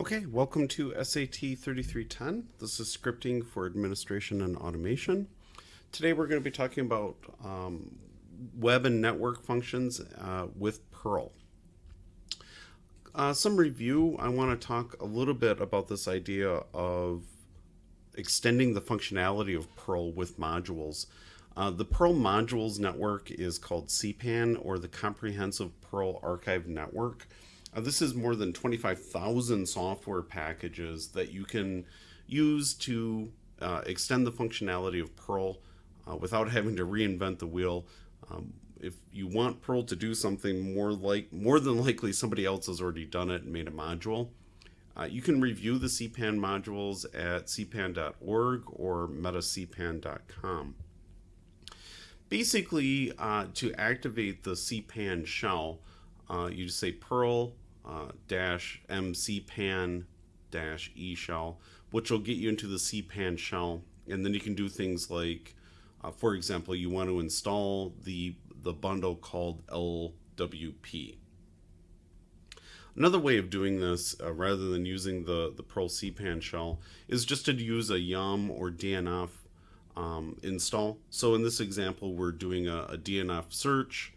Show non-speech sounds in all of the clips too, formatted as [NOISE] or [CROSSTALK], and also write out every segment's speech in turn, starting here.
Okay, welcome to SAT 3310. This is scripting for administration and automation. Today we're going to be talking about um, web and network functions uh, with Perl. Uh, some review, I want to talk a little bit about this idea of extending the functionality of Perl with modules. Uh, the Perl modules network is called CPAN or the Comprehensive Perl Archive Network. Uh, this is more than 25,000 software packages that you can use to uh, extend the functionality of Perl uh, without having to reinvent the wheel. Um, if you want Perl to do something more like more than likely somebody else has already done it and made a module. Uh, you can review the CPAN modules at cpan.org or metacpan.com. Basically, uh, to activate the CPAN shell, uh, you just say Perl uh, dash mcpan dash e shell, which will get you into the cpan shell, and then you can do things like, uh, for example, you want to install the the bundle called LWP. Another way of doing this, uh, rather than using the, the Perl CPAN shell, is just to use a yum or DNF um, install. So in this example, we're doing a, a DNF search,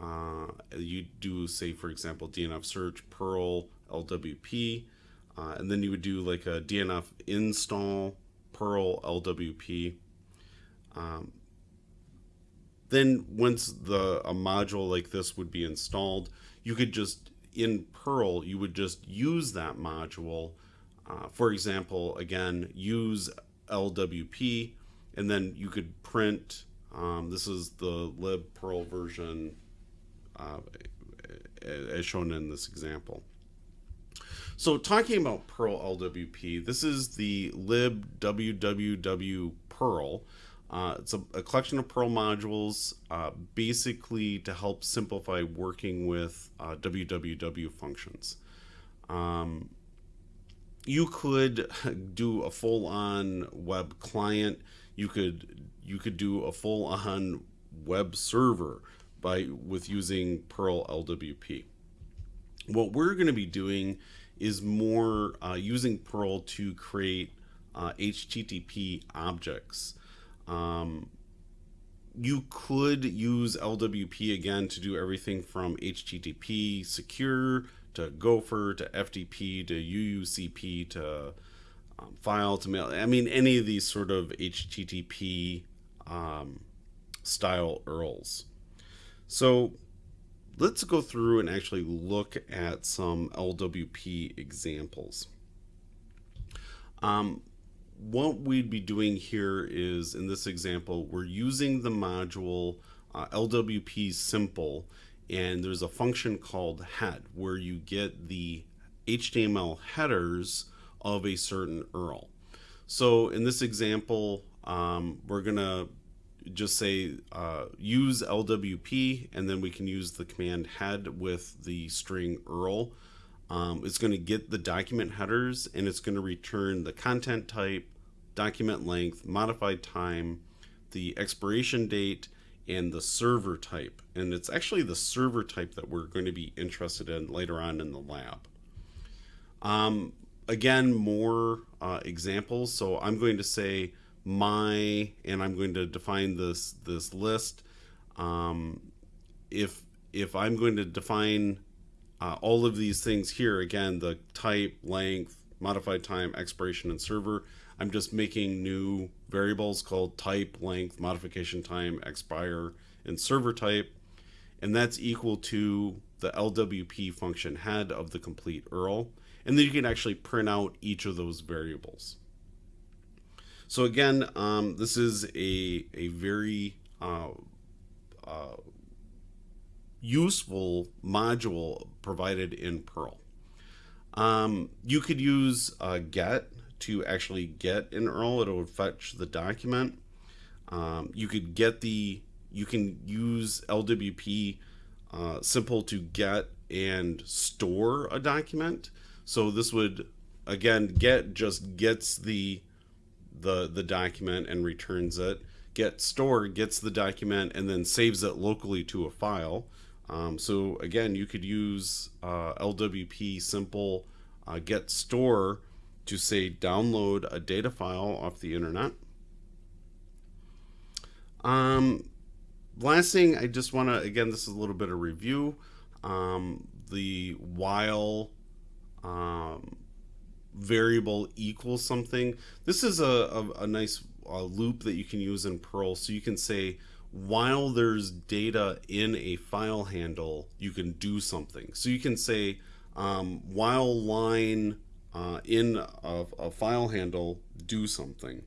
uh, you do say, for example, DNF search Perl LWP, uh, and then you would do like a DNF install Perl LWP. Um, then once the a module like this would be installed, you could just in Perl you would just use that module. Uh, for example, again, use LWP, and then you could print. Um, this is the lib Perl version uh, as shown in this example. So talking about Perl LWP, this is the lib www Perl. Uh, it's a, a, collection of Perl modules uh, basically to help simplify working with uh, www functions. Um, you could [LAUGHS] do a full-on web client. You could you could do a full-on web server by with using Perl LWP. What we're going to be doing is more uh, using Perl to create uh, HTTP objects. Um, you could use LWP again to do everything from HTTP secure to Gopher to FTP to UUCP to um, file to mail. I mean, any of these sort of HTTP um, style URLs. So let's go through and actually look at some LWP examples. Um, what we'd be doing here is, in this example, we're using the module uh, LWP simple, and there's a function called head where you get the HTML headers of a certain URL. So in this example, um, we're going to just say uh, use LWP and then we can use the command head with the string URL. Um, it's going to get the document headers and it's going to return the content type, document length, modified time, the expiration date, and the server type. And it's actually the server type that we're going to be interested in later on in the lab. Um, again, more uh, examples. So I'm going to say my and I'm going to define this this list um, if if I'm going to define uh, all of these things here again the type length modified time expiration and server I'm just making new variables called type length modification time expire and server type and that's equal to the LWP function head of the complete URL and then you can actually print out each of those variables. So again, um, this is a, a very uh, uh, useful module provided in Perl. Um, you could use uh, get to actually get an URL. It would fetch the document. Um, you could get the, you can use LWP uh, simple to get and store a document. So this would, again, get just gets the the the document and returns it. Get store gets the document and then saves it locally to a file. Um, so again, you could use uh, LWP simple uh, get store to say download a data file off the internet. Um, last thing, I just want to, again, this is a little bit of review. Um, the while um, variable equals something. This is a, a, a nice uh, loop that you can use in Perl. So you can say, while there's data in a file handle, you can do something. So you can say, um, while line uh, in a, a, file handle, do something.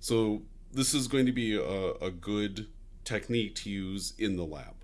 So this is going to be a, a good technique to use in the lab.